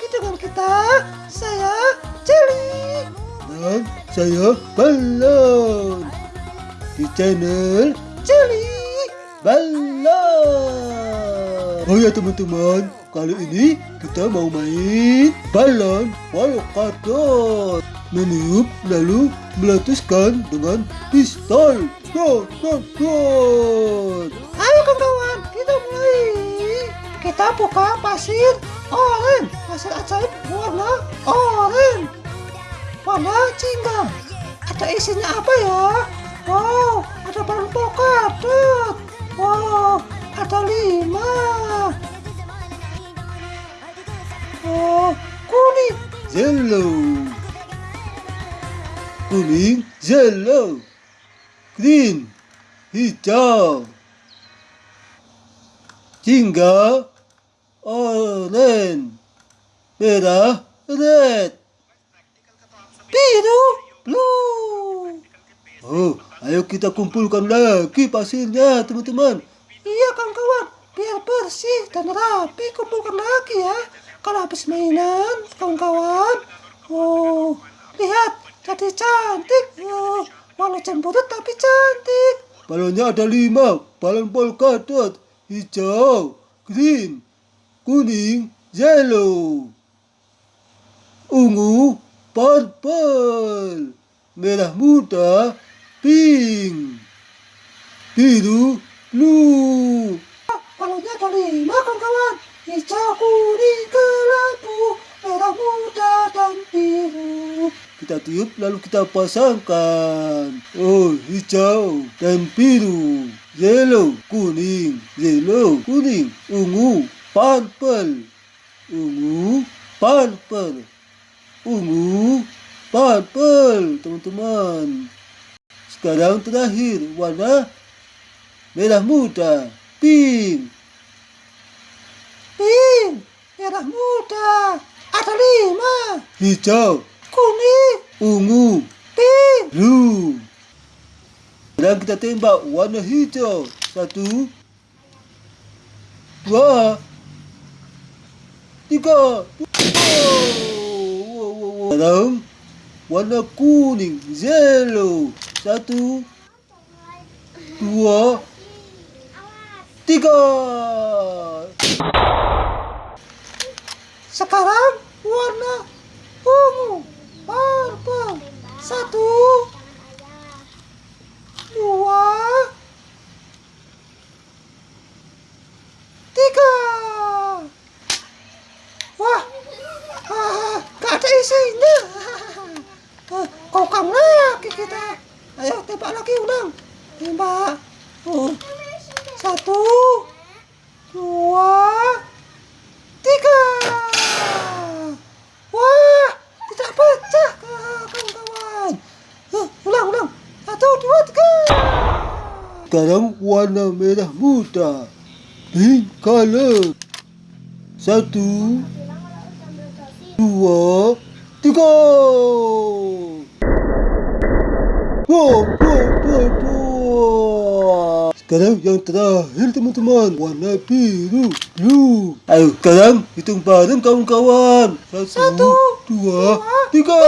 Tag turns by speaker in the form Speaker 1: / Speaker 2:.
Speaker 1: lagi dengan kita. Saya Jelly.
Speaker 2: Dan saya Balon Di channel
Speaker 1: Jelly.
Speaker 2: Balon Oh ya teman-teman Kali ini kita mau main Balon Polkadot Meniup lalu meletuskan dengan pistol Go, go, go
Speaker 1: Ayo kawan-kawan, kita mulai. Kita buka pasir oranye. Pasir ajaib warna oranye. Warna jingga. Ada isinya apa ya? Wow, ada balon polkadot. Wow, ada lima. Oh, kuning.
Speaker 2: Yellow Kuning, yellow Green, hijau Jingga, orange Merah, red
Speaker 1: Biru, blue.
Speaker 2: Oh, ayo kita kumpulkan lagi pasirnya teman-teman
Speaker 1: Iya kawan-kawan, biar bersih dan rapi kumpulkan lagi ya. Kalau habis mainan, kawan-kawan. Oh, lihat, jadi cantik. Oh, walau cemberut tapi cantik.
Speaker 2: Balonnya ada lima Balon polkadot Hijau, green, kuning, yellow. Ungu, purple. Merah muda, pink. Biru, blue.
Speaker 1: Balonnya ada lima kawan-kawan. Hijau, kuning, kelabu, merah muda, dan biru.
Speaker 2: Kita tiup lalu kita pasangkan. Oh, hijau dan biru. Yellow, kuning. Yellow, kuning. Ungu, purple Ungu, purple Ungu, purple Teman-teman Sekarang terakhir warna Merah muda Pink
Speaker 1: Pink, merah muda. Ada lima.
Speaker 2: Hijau,
Speaker 1: Kuning,
Speaker 2: ungu
Speaker 1: pink.
Speaker 2: Blue. Sekarang kita tembak warna hijau. Satu. Dua. Tiga. Sekarang warna kuning. Yellow. Satu. Dua. Tiga.
Speaker 1: Sekarang warna ungu, purple. Satu, dua, tiga. Wah, ah, ada isinya. Ah, Kokang lagi kita. Ayo tembak lagi ulang. Tembak. Oh. Satu, dua, tiga. Wah, tidak pecah kawan-kawan. Uh, ulang, ulang. Satu, dua, tiga.
Speaker 2: Sekarang warna merah muda. Pink color. Satu. Dua. Tiga. Wow, wow, wow, wow. Sekarang yang terakhir teman-teman Warna biru Blue Ayo sekarang hitung bareng kawan-kawan Satu,
Speaker 1: Satu,
Speaker 2: dua,
Speaker 1: dua,
Speaker 2: tiga.